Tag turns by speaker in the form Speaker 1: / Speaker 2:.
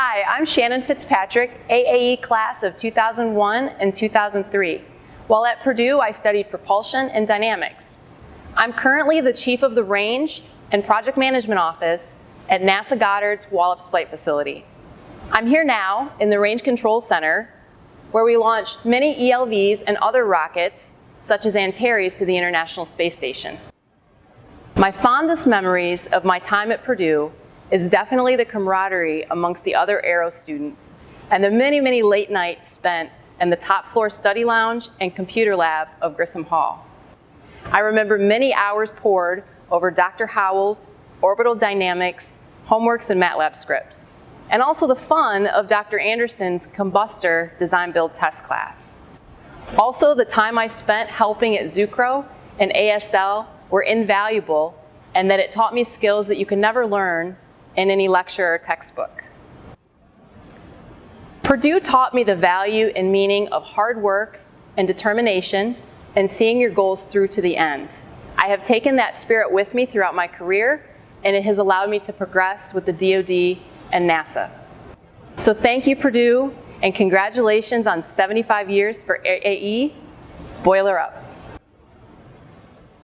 Speaker 1: Hi, I'm Shannon Fitzpatrick, AAE class of 2001 and 2003. While at Purdue, I studied propulsion and dynamics. I'm currently the chief of the range and project management office at NASA Goddard's Wallops Flight Facility. I'm here now in the Range Control Center where we launched many ELVs and other rockets such as Antares to the International Space Station. My fondest memories of my time at Purdue is definitely the camaraderie amongst the other Aero students and the many, many late nights spent in the top floor study lounge and computer lab of Grissom Hall. I remember many hours poured over Dr. Howell's orbital dynamics, homeworks, and MATLAB scripts, and also the fun of Dr. Anderson's combustor design build test class. Also, the time I spent helping at Zucrow and ASL were invaluable and that it taught me skills that you can never learn in any lecture or textbook. Purdue taught me the value and meaning of hard work and determination and seeing your goals through to the end. I have taken that spirit with me throughout my career and it has allowed me to progress with the DoD and NASA. So thank you Purdue and congratulations on 75 years for AE. Boiler up.